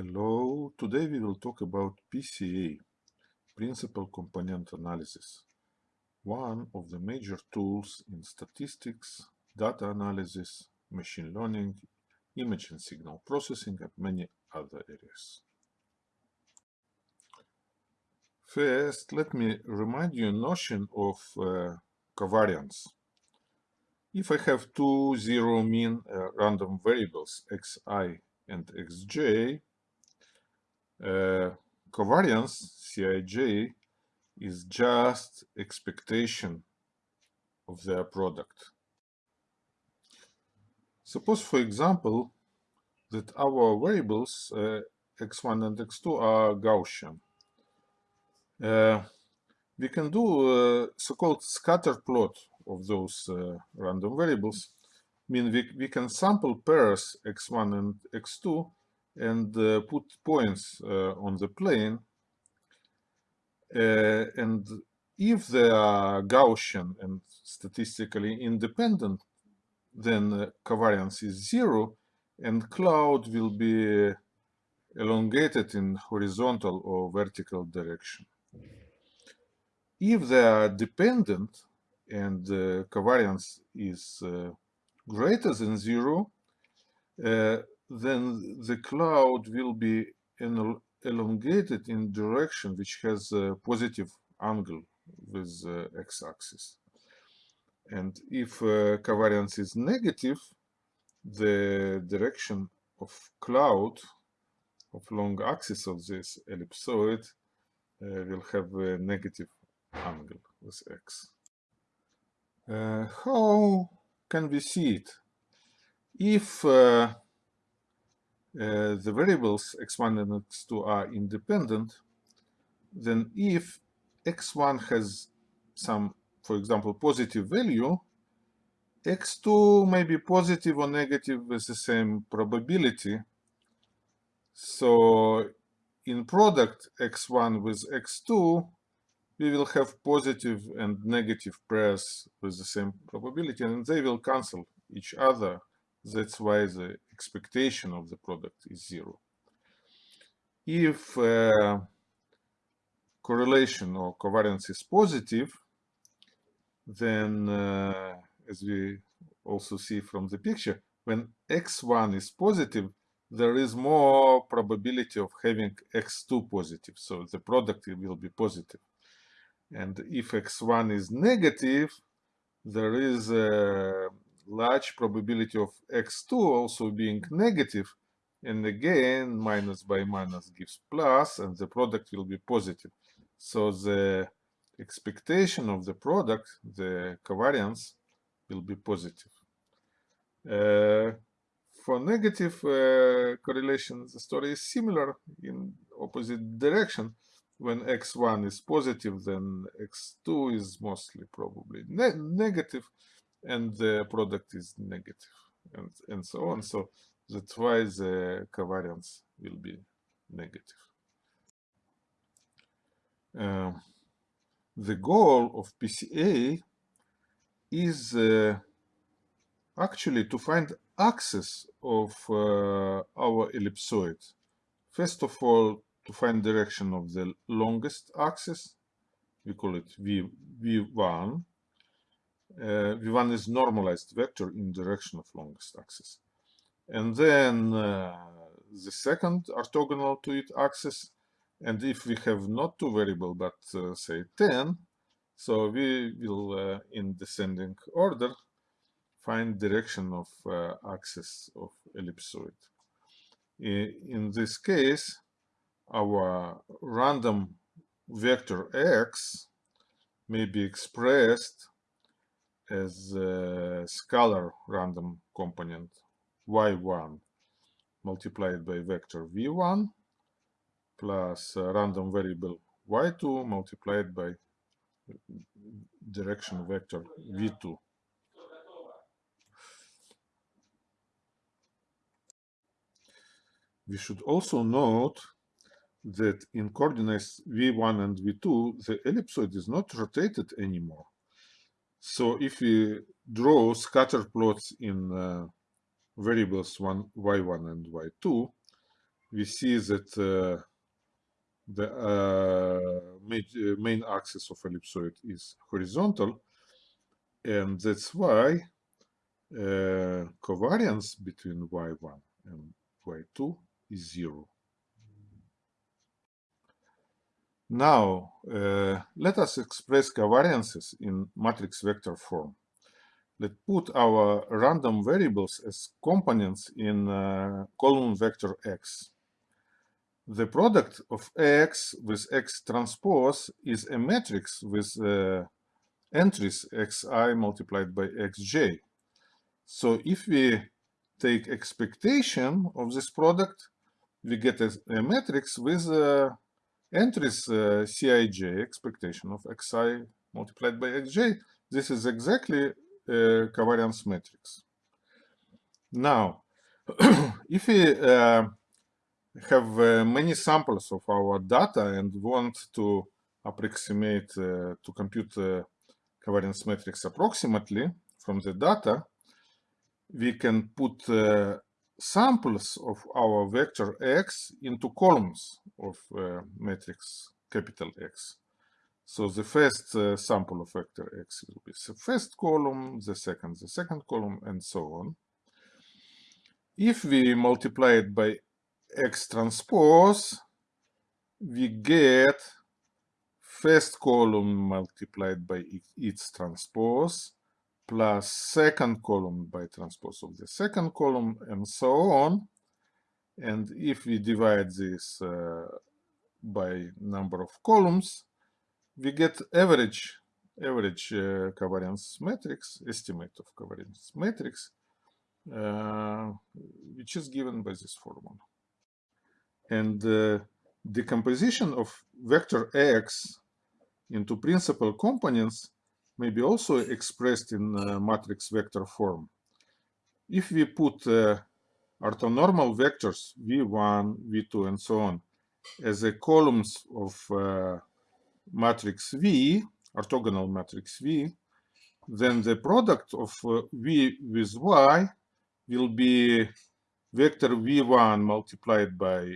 Hello, today we will talk about PCA, Principal Component Analysis, one of the major tools in statistics, data analysis, machine learning, image and signal processing, and many other areas. First, let me remind you notion of uh, covariance. If I have two zero mean uh, random variables xi and xj, uh, covariance, Cij, is just expectation of their product. Suppose, for example, that our variables uh, x1 and x2 are Gaussian. Uh, we can do a so-called scatter plot of those uh, random variables. I mean, we, we can sample pairs x1 and x2 and uh, put points uh, on the plane. Uh, and if they are Gaussian and statistically independent, then covariance is zero and cloud will be elongated in horizontal or vertical direction. If they are dependent and covariance is greater than zero, uh, then the cloud will be elongated in direction which has a positive angle with the x-axis. And if uh, covariance is negative, the direction of cloud of long axis of this ellipsoid uh, will have a negative angle with x. Uh, how can we see it? If uh, the variables x1 and x2 are independent, then if x1 has some, for example, positive value, x2 may be positive or negative with the same probability. So in product x1 with x2, we will have positive and negative pairs with the same probability, and they will cancel each other. That's why the expectation of the product is zero. If uh, correlation or covariance is positive, then uh, as we also see from the picture, when x1 is positive, there is more probability of having x2 positive, so the product will be positive. And if x1 is negative, there is a large probability of x2 also being negative, and again minus by minus gives plus and the product will be positive. So the expectation of the product the covariance will be positive. Uh, for negative uh, correlation the story is similar in opposite direction. When x1 is positive then x2 is mostly probably ne negative and the product is negative and, and so on. So that's why the covariance will be negative. Uh, the goal of PCA is uh, actually to find axis of uh, our ellipsoid. First of all, to find direction of the longest axis, we call it v, V1, uh, V1 is normalized vector in direction of longest axis. And then uh, the second orthogonal to it axis, and if we have not two variable but uh, say 10, so we will uh, in descending order find direction of uh, axis of ellipsoid. In this case, our random vector x may be expressed as a scalar random component y1 multiplied by vector v1 plus random variable y2 multiplied by direction vector v2. We should also note that in coordinates v1 and v2, the ellipsoid is not rotated anymore. So if we draw scatter plots in uh, variables one, y1 and y2, we see that uh, the uh, main, main axis of ellipsoid is horizontal, and that's why uh, covariance between y1 and y2 is zero. Now, uh, let us express covariances in matrix vector form. Let's put our random variables as components in uh, column vector x. The product of x with x transpose is a matrix with uh, entries xi multiplied by xj. So if we take expectation of this product, we get a, a matrix with uh, entries uh, Cij, expectation of xi multiplied by xj, this is exactly a covariance matrix. Now, if we uh, have uh, many samples of our data and want to approximate, uh, to compute uh, covariance matrix approximately from the data, we can put uh, samples of our vector x into columns of uh, matrix capital X. So the first uh, sample of vector x will be the first column, the second, the second column, and so on. If we multiply it by x transpose, we get first column multiplied by its transpose, plus second column by transpose of the second column and so on. And if we divide this uh, by number of columns, we get average average uh, covariance matrix, estimate of covariance matrix, uh, which is given by this formula. And uh, decomposition of vector x into principal components may be also expressed in uh, matrix vector form. If we put uh, orthonormal vectors v1, v2, and so on as the columns of uh, matrix V, orthogonal matrix V, then the product of V with Y will be vector V1 multiplied by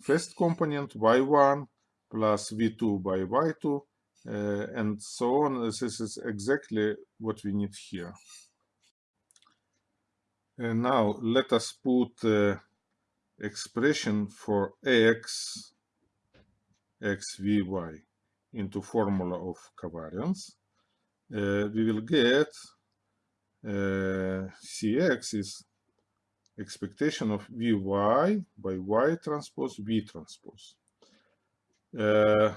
first component Y1 plus V2 by Y2 uh, and so on. This is exactly what we need here. And now let us put uh, expression for x, x, v, y into formula of covariance. Uh, we will get uh, cx is expectation of vy by y transpose v transpose. Uh,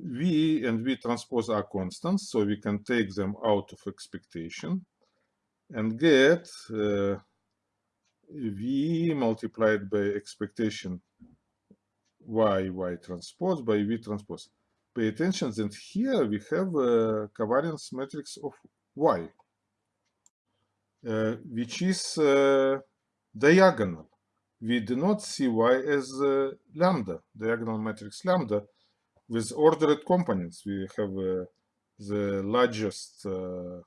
V and V transpose are constants, so we can take them out of expectation and get uh, V multiplied by expectation Y, Y transpose by V transpose. Pay attention that here we have a covariance matrix of Y, uh, which is uh, diagonal. We do not see Y as uh, lambda, diagonal matrix lambda, with ordered components, we have uh, the largest uh,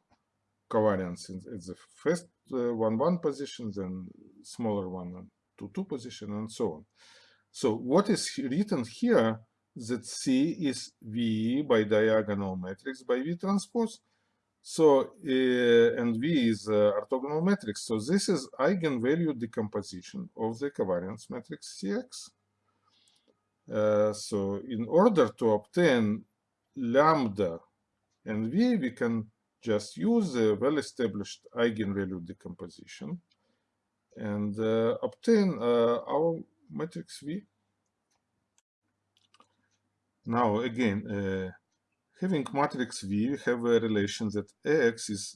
covariance in, in, the first uh, one one position, then smaller one two two position, and so on. So what is written here that C is V by diagonal matrix by V transpose. So uh, and V is uh, orthogonal matrix. So this is eigenvalue decomposition of the covariance matrix CX. Uh, so in order to obtain lambda and v, we can just use a well-established eigenvalue decomposition and uh, obtain uh, our matrix V. Now again, uh, having matrix V, we have a relation that X is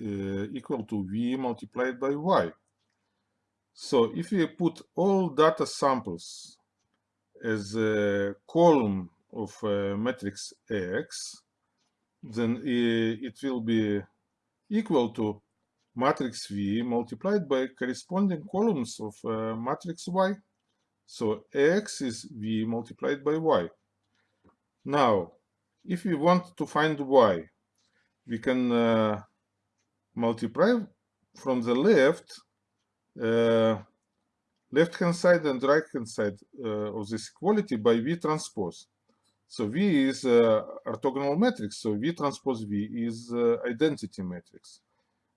uh, equal to V multiplied by Y. So if we put all data samples as a column of a matrix X, then it will be equal to matrix V multiplied by corresponding columns of uh, matrix Y. So X is V multiplied by Y. Now, if we want to find Y, we can uh, multiply from the left uh, left-hand side and right-hand side uh, of this equality by V transpose. So V is uh, orthogonal matrix, so V transpose V is uh, identity matrix.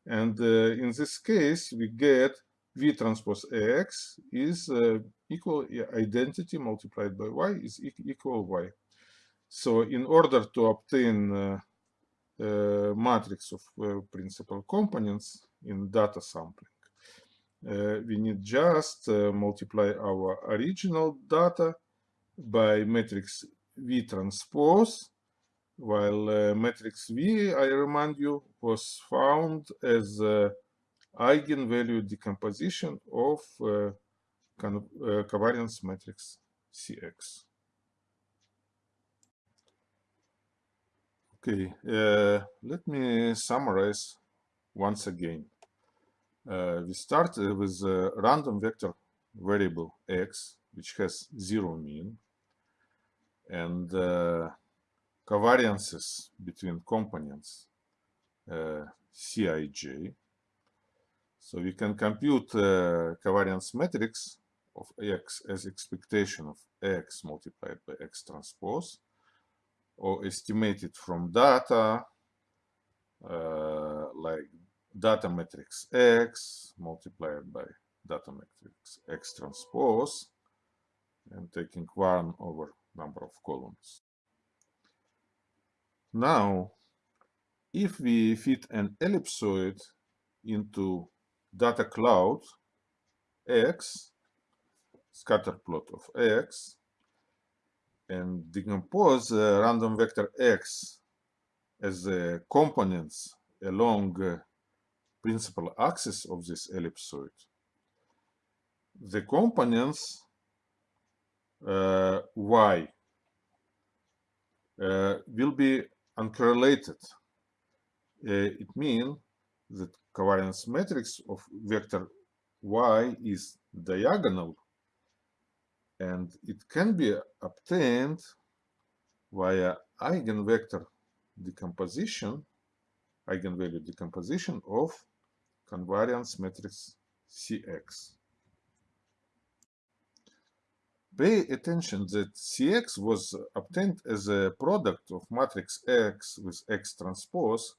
And uh, in this case, we get V transpose X is uh, equal identity multiplied by Y is equal Y. So in order to obtain uh, matrix of principal components in data sampling, uh, we need just uh, multiply our original data by matrix V transpose, while uh, matrix V, I remind you, was found as eigenvalue decomposition of covariance matrix CX. Okay, uh, let me summarize once again. Uh, we start with a random vector variable x, which has zero mean, and uh, covariances between components uh, Cij. So we can compute uh, covariance matrix of x as expectation of x multiplied by x transpose or estimated from data uh, like data matrix X multiplied by data matrix X transpose and taking one over number of columns. Now, if we fit an ellipsoid into data cloud X, scatter plot of X, and decompose random vector x as components along principal axis of this ellipsoid. The components uh, y uh, will be uncorrelated. Uh, it means that covariance matrix of vector y is diagonal and it can be obtained via eigenvector decomposition, eigenvalue decomposition of covariance matrix Cx. Pay attention that Cx was obtained as a product of matrix X with X transpose,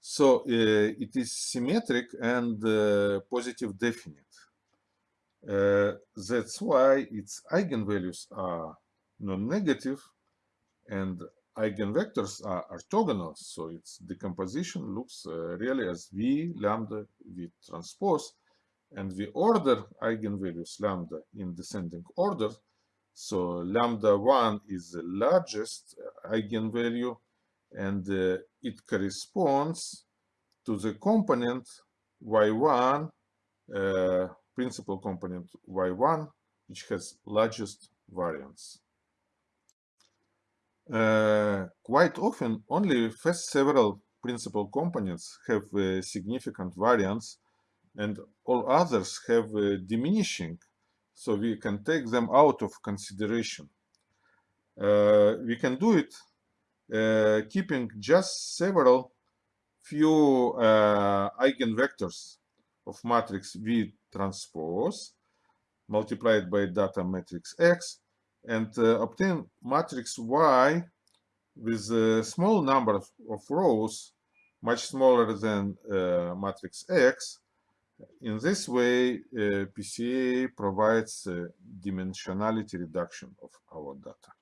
so uh, it is symmetric and uh, positive definite. Uh, that's why its eigenvalues are non-negative and eigenvectors are orthogonal, so its decomposition looks uh, really as V lambda V transpose, and we order eigenvalues lambda in descending order. So lambda 1 is the largest eigenvalue, and uh, it corresponds to the component y1 uh, principal component y1, which has largest variance. Uh, quite often, only first several principal components have a significant variance and all others have diminishing, so we can take them out of consideration. Uh, we can do it uh, keeping just several few uh, eigenvectors of matrix V transpose multiplied by data matrix X and uh, obtain matrix Y with a small number of, rows much smaller than uh, matrix X. In this way, uh, PCA provides dimensionality reduction of our data.